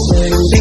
Yeah.